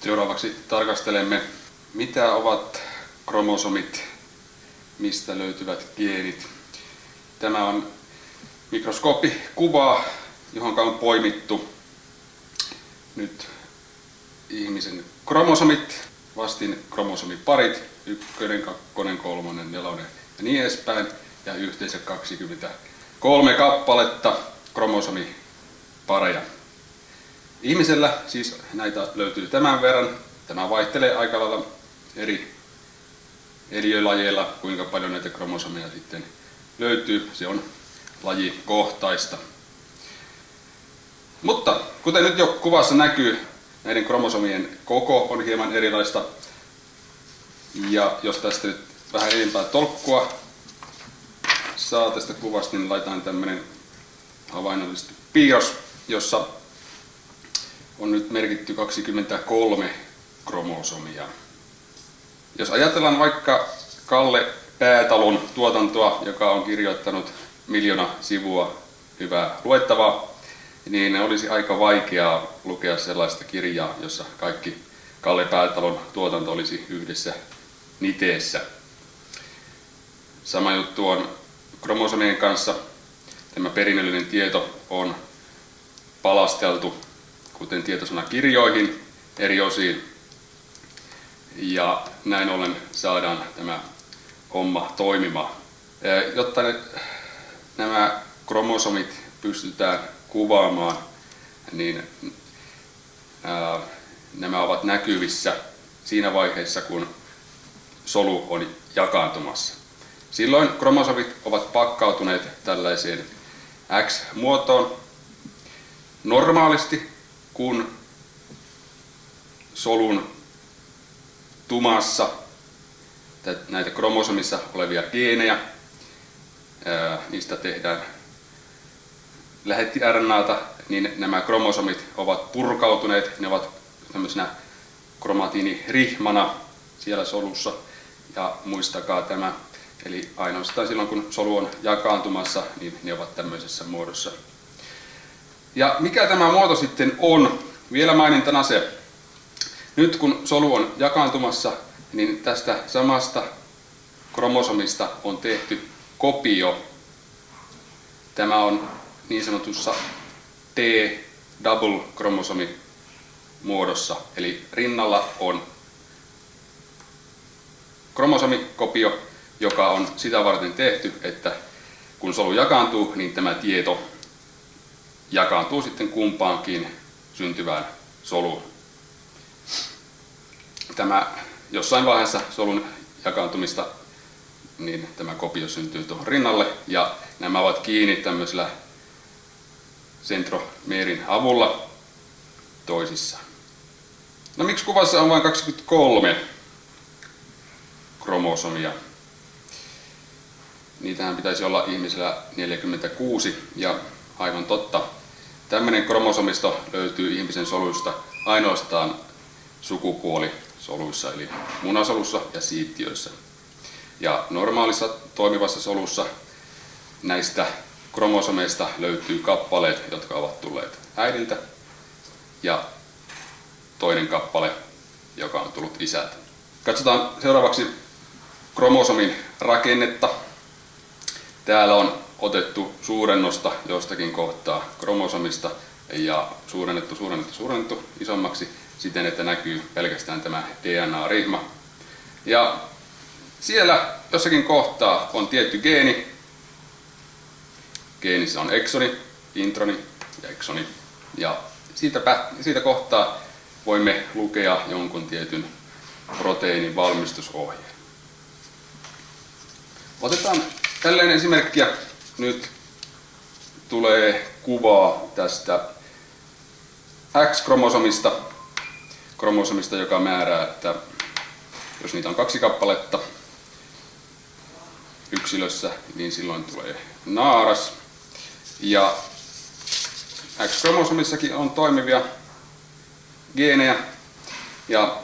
Seuraavaksi tarkastelemme, mitä ovat kromosomit, mistä löytyvät geenit. Tämä on mikroskooppikuva, johon on poimittu nyt ihmisen kromosomit, vastin kromosomiparit, ykkönen, kakkonen, kolmonen, nelonen ja niin edespäin, ja yhteensä 23 kappaletta kromosomipareja. Ihmisellä siis näitä löytyy tämän verran. Tämä vaihtelee aika lailla eri eliölajeilla, kuinka paljon näitä kromosomeja sitten löytyy. Se on lajikohtaista. Mutta kuten nyt jo kuvassa näkyy, näiden kromosomien koko on hieman erilaista. Ja jos tästä nyt vähän enempää tolkkua saa tästä kuvasta, niin laitetaan tämmönen havainnollisesti piirros, jossa on nyt merkitty 23 kromosomia. Jos ajatellaan vaikka Kalle Päätalon tuotantoa, joka on kirjoittanut miljoona sivua hyvää luettavaa, niin olisi aika vaikeaa lukea sellaista kirjaa, jossa kaikki Kalle Päätalon tuotanto olisi yhdessä niteessä. Sama juttu on kromosomien kanssa. Tämä perinnöllinen tieto on palasteltu kuten tietosanakirjoihin eri osiin. Ja näin ollen saadaan tämä homma toimimaan. Jotta nämä kromosomit pystytään kuvaamaan, niin nämä ovat näkyvissä siinä vaiheessa, kun solu on jakaantumassa. Silloin kromosomit ovat pakkautuneet tällaiseen X-muotoon. Normaalisti kun solun tumassa näitä kromosomissa olevia geenejä, niistä tehdään lähetti RNAta, niin nämä kromosomit ovat purkautuneet, ne ovat tämmöisenä kromatiinirihmana siellä solussa. Ja muistakaa tämä, eli ainoastaan silloin kun solu on jakaantumassa, niin ne ovat tämmöisessä muodossa ja mikä tämä muoto sitten on? Vielä mainintana se. Nyt kun solu on jakaantumassa, niin tästä samasta kromosomista on tehty kopio. Tämä on niin sanotussa T-double kromosomi muodossa. Eli rinnalla on kromosomikopio, joka on sitä varten tehty, että kun solu jakaantuu, niin tämä tieto jakaantuu sitten kumpaankin syntyvään soluun. Tämä jossain vaiheessa solun jakaantumista niin tämä kopio syntyy tuohon rinnalle ja nämä ovat kiinni tämmöisellä centromerin avulla toisissaan. No miksi kuvassa on vain 23 kromosomia? Niitähän pitäisi olla ihmisellä 46 ja aivan totta, Tämmöinen kromosomisto löytyy ihmisen soluista ainoastaan sukupuolisoluissa, eli munasolussa ja siittiöissä. Ja normaalissa toimivassa solussa näistä kromosomeista löytyy kappaleet, jotka ovat tulleet äidiltä, ja toinen kappale, joka on tullut isältä. Katsotaan seuraavaksi kromosomin rakennetta. Täällä on otettu suurennosta jostakin kohtaa kromosomista ja suurennettu, suurennettu, suurennettu isommaksi siten, että näkyy pelkästään tämä DNA-rihma. Ja siellä jossakin kohtaa on tietty geeni. Geenissä on eksoni, introni ja eksoni. Ja siitä, siitä kohtaa voimme lukea jonkun tietyn proteiinin valmistusohjeen. Otetaan tällainen esimerkkiä nyt tulee kuvaa tästä X-kromosomista, kromosomista, joka määrää, että jos niitä on kaksi kappaletta yksilössä, niin silloin tulee naaras. Ja X-kromosomissakin on toimivia geenejä. Ja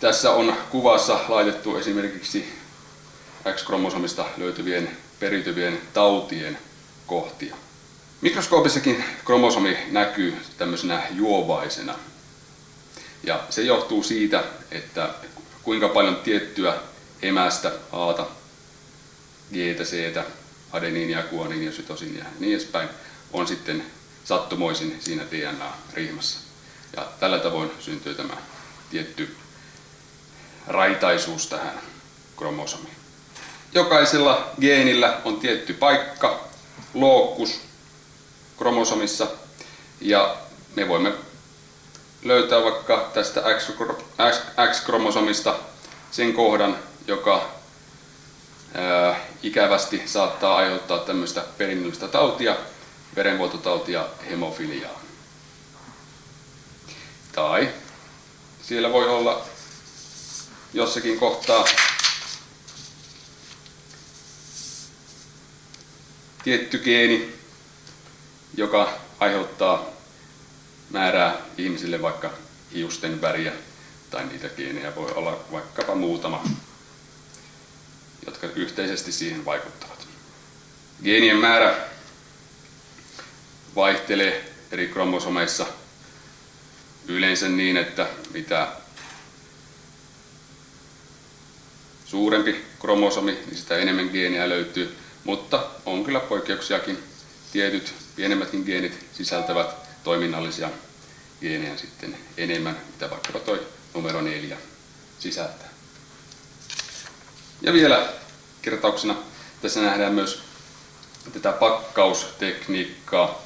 tässä on kuvassa laitettu esimerkiksi X-kromosomista löytyvien periytyvien tautien kohtia. Mikroskoopissakin kromosomi näkyy tämmöisenä juovaisena. Ja se johtuu siitä, että kuinka paljon tiettyä emästä, Aata, Gtä, Ctä, adeniinia, guaniinia, sytosiinia ja niin edespäin on sitten sattumoisin siinä DNA-rihmassa. Ja tällä tavoin syntyy tämä tietty raitaisuus tähän kromosomiin. Jokaisella geenillä on tietty paikka, lookkus kromosomissa ja me voimme löytää vaikka tästä X-kromosomista sen kohdan, joka ää, ikävästi saattaa aiheuttaa tämmöistä perinnöllistä tautia, verenvuototautia, hemofiliaa. Tai siellä voi olla jossakin kohtaa tietty geeni, joka aiheuttaa määrää ihmisille vaikka hiusten väriä tai niitä geenejä voi olla vaikkapa muutama, jotka yhteisesti siihen vaikuttavat. Geenien määrä vaihtelee eri kromosomeissa yleensä niin, että mitä suurempi kromosomi, niin sitä enemmän geeniä löytyy, mutta on kyllä poikkeuksiakin. Tietyt pienemmätkin geenit sisältävät toiminnallisia geenejä sitten enemmän, mitä vaikkapa toi numero 4 sisältää. Ja vielä kertauksena tässä nähdään myös tätä pakkaustekniikkaa.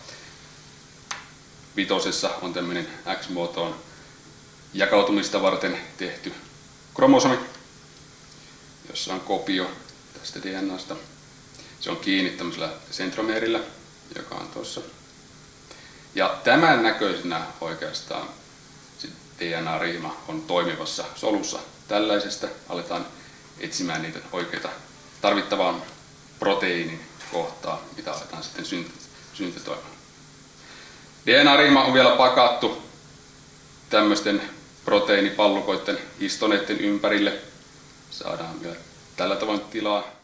Vitosessa on tämmöinen X-muotoon jakautumista varten tehty kromosomi, jossa on kopio tästä DNAsta. Se on kiinni tämmöisellä sentromeerillä, joka on tuossa. Ja tämän näköisenä oikeastaan DNA-riima on toimivassa solussa. Tällaisesta aletaan etsimään niitä oikeita tarvittavaan proteiinin kohtaa, mitä aletaan sitten syntetoimaan. DNA-riima on vielä pakattu tämmöisten proteiinipallukoiden histoneiden ympärille. Saadaan vielä tällä tavoin tilaa